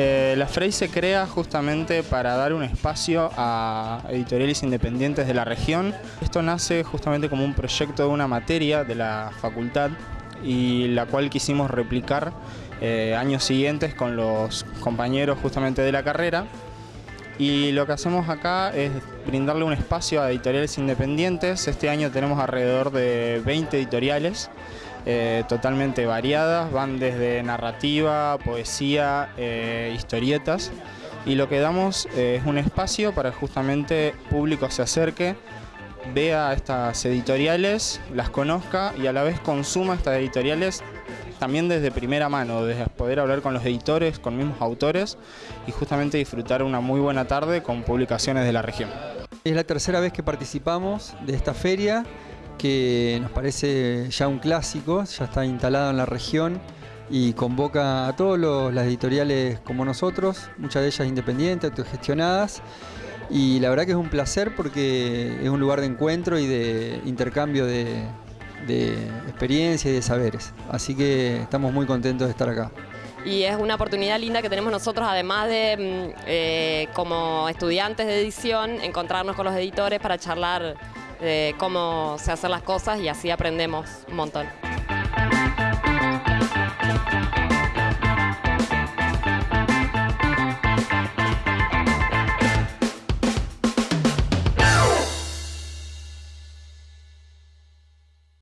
Eh, la FREI se crea justamente para dar un espacio a editoriales independientes de la región. Esto nace justamente como un proyecto de una materia de la facultad y la cual quisimos replicar eh, años siguientes con los compañeros justamente de la carrera. Y lo que hacemos acá es brindarle un espacio a editoriales independientes. Este año tenemos alrededor de 20 editoriales eh, totalmente variadas, van desde narrativa, poesía, eh, historietas y lo que damos eh, es un espacio para justamente público se acerque, vea estas editoriales, las conozca y a la vez consuma estas editoriales también desde primera mano, desde poder hablar con los editores, con mismos autores y justamente disfrutar una muy buena tarde con publicaciones de la región. Es la tercera vez que participamos de esta feria que nos parece ya un clásico, ya está instalado en la región y convoca a todas las editoriales como nosotros, muchas de ellas independientes, autogestionadas. Y la verdad que es un placer porque es un lugar de encuentro y de intercambio de, experiencia y de saberes. Así que estamos muy contentos de estar acá y es una oportunidad linda que tenemos nosotros, además de mm, eh, como estudiantes de edición, encontrarnos con los editores para charlar de cómo se hacen las cosas y así aprendemos un montón.